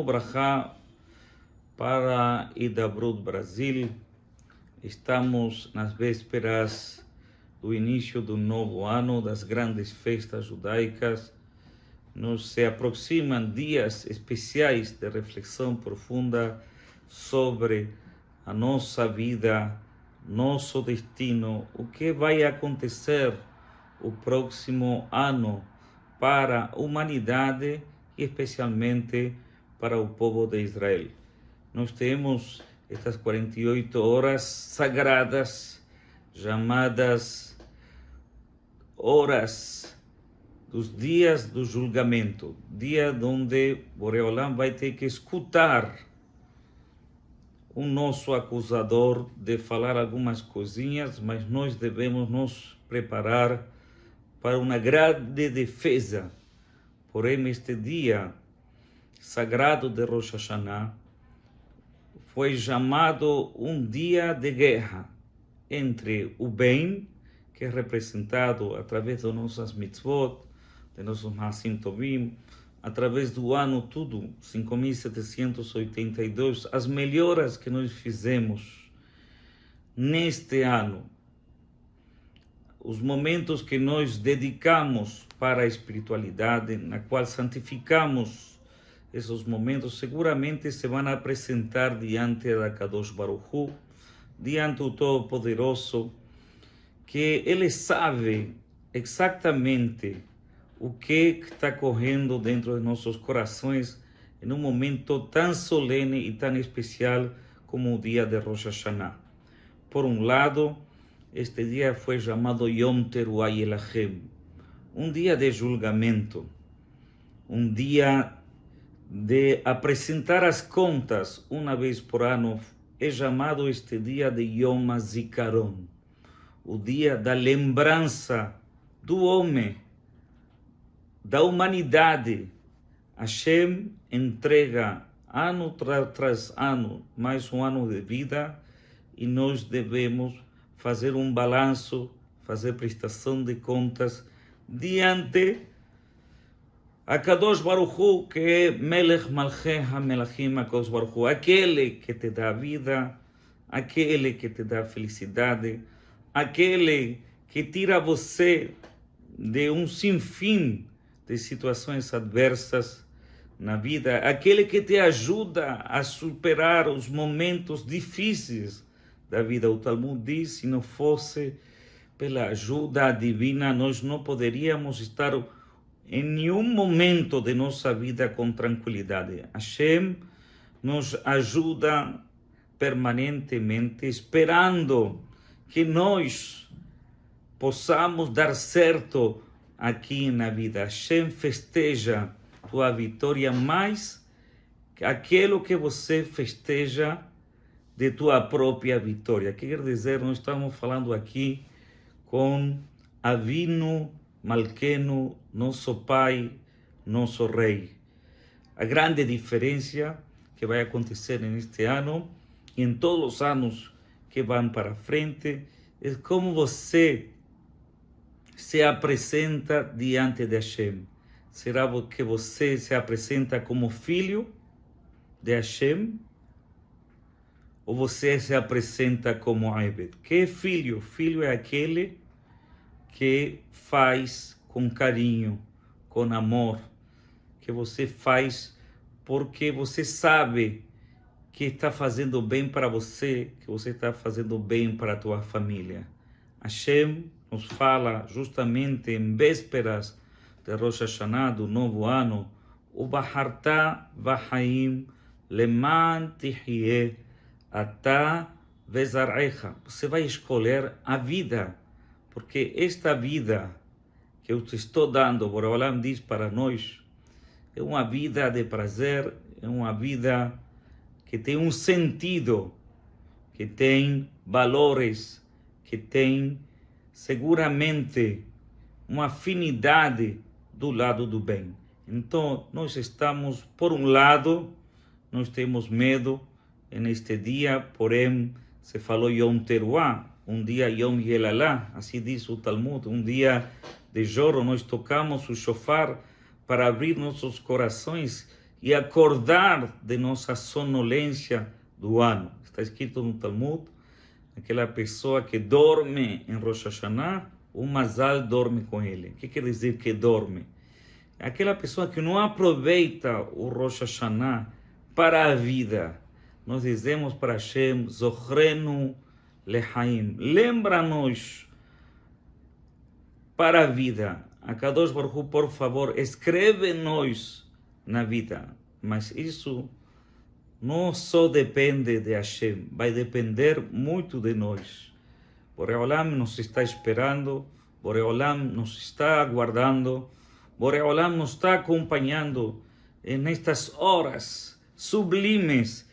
Obrahá para Idabrut Brasil. Estamos nas vésperas do início do novo ano, das grandes festas judaicas. Nos se aproximam dias especiais de reflexão profunda sobre a nossa vida, nosso destino, o que vai acontecer o próximo ano para a humanidade e especialmente para o povo de Israel. Nós temos estas 48 horas sagradas, chamadas horas dos dias do julgamento, dia onde Boreolam vai ter que escutar o nosso acusador de falar algumas coisinhas, mas nós devemos nos preparar para uma grande defesa Porém, este dia sagrado de Rosh Hashanah foi chamado um dia de guerra entre o bem, que é representado através das nossas mitzvot, de nossos Masim Tovim, através do ano tudo, 5.782, as melhoras que nós fizemos neste ano, os momentos que nós dedicamos para a espiritualidade, na qual santificamos esses momentos, seguramente se vão apresentar diante da Kadosh Baruch Hu, diante do Todo-Poderoso, que Ele sabe exatamente o que está correndo dentro de nossos corações em um momento tão solene e tão especial como o dia de Rosh Hashanah. Por um lado, este dia foi chamado Yom Teruah Elachem, um dia de julgamento, um dia de apresentar as contas uma vez por ano. É chamado este dia de Yom Zikaron, o dia da lembrança do homem, da humanidade. Hashem entrega ano tras ano mais um ano de vida e nós devemos fazer um balanço, fazer prestação de contas diante a Kadosh Baruch Hu, que é Melech Malcheh HaMelachim HaKadosh Baruch Hu, aquele que te dá vida, aquele que te dá felicidade, aquele que tira você de um sinfim de situações adversas na vida, aquele que te ajuda a superar os momentos difíceis da vida. O Talmud diz: se não fosse pela ajuda divina, nós não poderíamos estar em nenhum momento de nossa vida com tranquilidade. Hashem nos ajuda permanentemente, esperando que nós possamos dar certo aqui na vida. Hashem festeja tua vitória mais que aquilo que você festeja de tua própria vitória. Quer dizer, nós estamos falando aqui com Avino Malqueno, nosso pai, nosso rei. A grande diferença que vai acontecer neste ano e em todos os anos que vão para frente é como você se apresenta diante de Hashem. Será que você se apresenta como filho de Hashem ou você se apresenta como Aibed? Que filho? Filho é aquele que faz com carinho, com amor, que você faz porque você sabe que está fazendo bem para você, que você está fazendo bem para a tua família. Hashem nos fala justamente em vésperas de Rosh Hashanah, do novo ano, o Baharta Vahaim Leman Tihyeh Atá Vezarecha. Você vai escolher a vida, porque esta vida que eu te estou dando, Boreolam diz para nós, é uma vida de prazer, é uma vida que tem um sentido, que tem valores, que tem seguramente uma afinidade do lado do bem. Então, nós estamos, por um lado, nós temos medo, neste dia, porém, se falou Yom Teruah, um dia Yom Yelalá, assim diz o Talmud, um dia de choro, nós tocamos o shofar para abrir nossos corações e acordar de nossa sonolência do ano. Está escrito no Talmud, aquela pessoa que dorme em Rosh Hashanah, o Mazal dorme com ele. O que quer dizer que dorme? Aquela pessoa que não aproveita o Rosh Hashanah para a vida. Nós dizemos para Hashem, Zohrenu Lehaim, lembra-nos para a vida. A Kadosh Baruch por favor, escreve-nos na vida. Mas isso não só depende de Hashem, vai depender muito de nós. Boreolam nos está esperando, Boreolam nos está aguardando, Boreolam nos está acompanhando nestas horas sublimes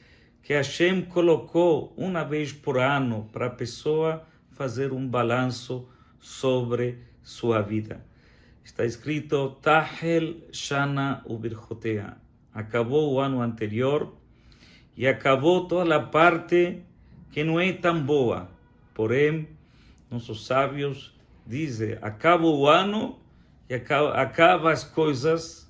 que Hashem colocou uma vez por ano para a pessoa fazer um balanço sobre sua vida. Está escrito Tahel Shana Ubirjotea. Acabou o ano anterior e acabou toda a parte que não é tão boa. Porém, nossos sábios dizem: acaba o ano e acaba, acaba as coisas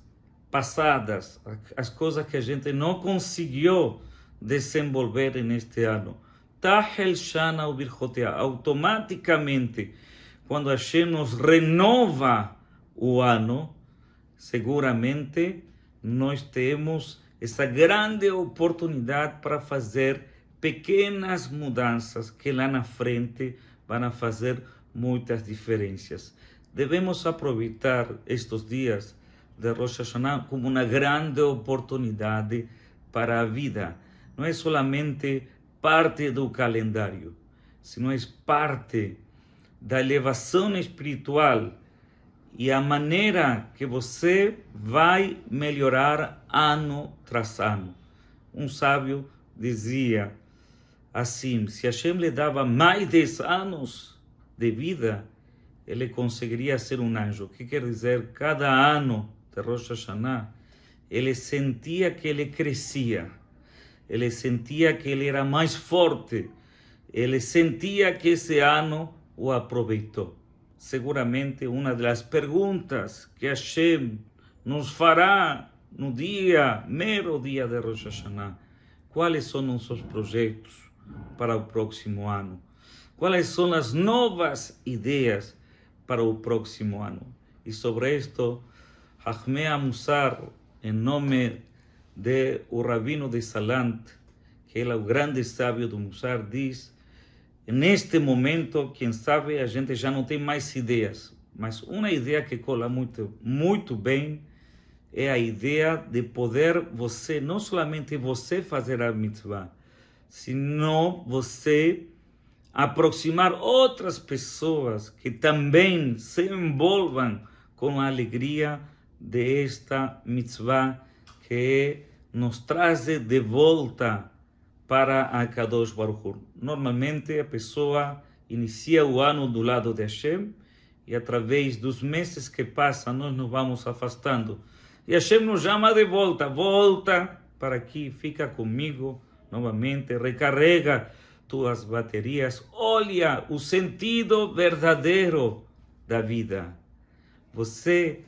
passadas, as coisas que a gente não conseguiu desenvolver neste ano. Tahel Shana Ubirjotea. Automaticamente, quando a Hashem nos renova o ano, seguramente nós temos essa grande oportunidade para fazer pequenas mudanças que lá na frente vão fazer muitas diferenças. Devemos aproveitar estes dias de Rosh Hashanah como uma grande oportunidade para a vida. Não é somente parte do calendário, sino é parte da elevação espiritual e a maneira que você vai melhorar ano tras ano. Um sábio dizia assim: se Hashem lhe dava mais 10 anos de vida, ele conseguiria ser um anjo. O que quer dizer? Cada ano de Rosh Hashanah, ele sentia que ele crescia, ele sentia que ele era mais forte, ele sentia que esse ano o aproveitou seguramente uma das perguntas que Hashem nos fará no dia, mero dia de Rosh Hashanah. Quais são nossos projetos para o próximo ano? Quais são as novas ideias para o próximo ano? E sobre isto, Hachmea Musar, em nome de o Rabino de Salant, que é o grande sábio do Musar, diz Neste momento, quem sabe, a gente já não tem mais ideias, mas uma ideia que cola muito, muito bem é a ideia de poder você, não somente você fazer a mitzvah, sino você aproximar outras pessoas que também se envolvam com a alegria desta mitzvah que nos traz de volta para a Kadosh Baruch Hu. Normalmente a pessoa inicia o ano do lado de Hashem e através dos meses que passam nós nos vamos afastando. E Hashem nos chama de volta, volta para aqui, fica comigo novamente, recarrega tuas baterias, olha o sentido verdadeiro da vida. Você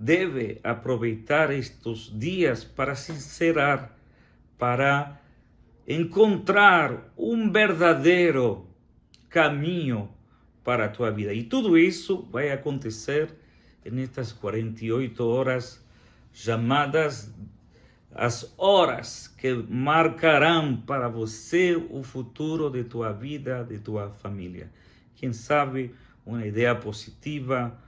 deve aproveitar estes dias para sincerar, para encontrar um verdadeiro caminho para a tua vida. E tudo isso vai acontecer nestas 48 horas chamadas as horas que marcarão para você o futuro de tua vida, de tua família. Quem sabe uma ideia positiva,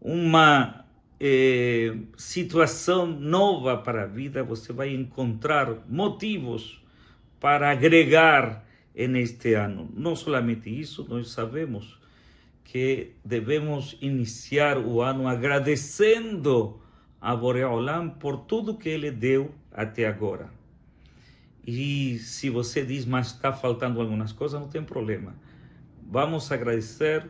uma eh, situação nova para a vida, você vai encontrar motivos para agregar neste ano. Não somente isso, nós sabemos que devemos iniciar o ano agradecendo a Boreolam por tudo que ele deu até agora. E se você diz, mas está faltando algumas coisas, não tem problema. Vamos agradecer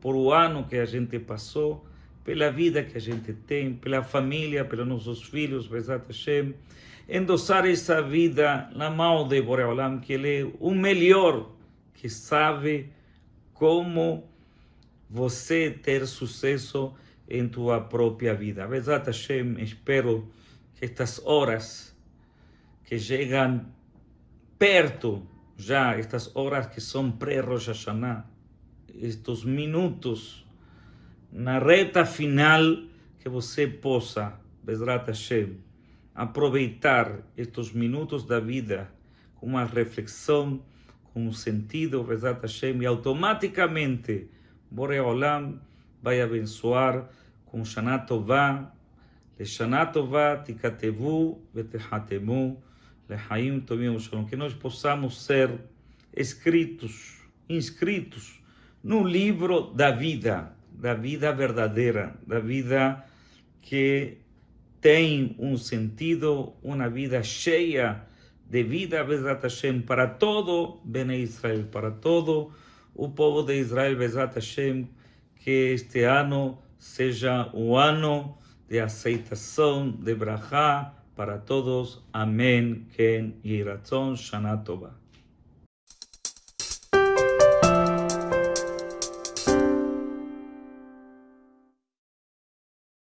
por o ano que a gente passou, pela vida que a gente tem, pela família, pelos nossos filhos, Bezat Hashem, endossar essa vida na mão de Boreolam, que ele é o melhor que sabe como você ter sucesso em tua própria vida. Bezat Hashem, espero que estas horas que chegam perto já, estas horas que são pré-Rosh Hashanah, estes minutos na reta final, que você possa, Bezrat Hashem, aproveitar estes minutos da vida com uma reflexão, com um sentido, Bezrat Hashem, e automaticamente Borei vai abençoar com Shana Tová, Leshana Tová, Tikatevu, Vetehatemu, Lehaim tomim Shalom, que nós possamos ser escritos, inscritos no livro da vida da vida verdadeira, da vida que tem um sentido, uma vida cheia de vida, Bezat Hashem, para todo Bene Israel, para todo o povo de Israel, Bezat Hashem, que este ano seja o ano de aceitação de Brahá para todos. Amém. Ken Yiratzon Shana.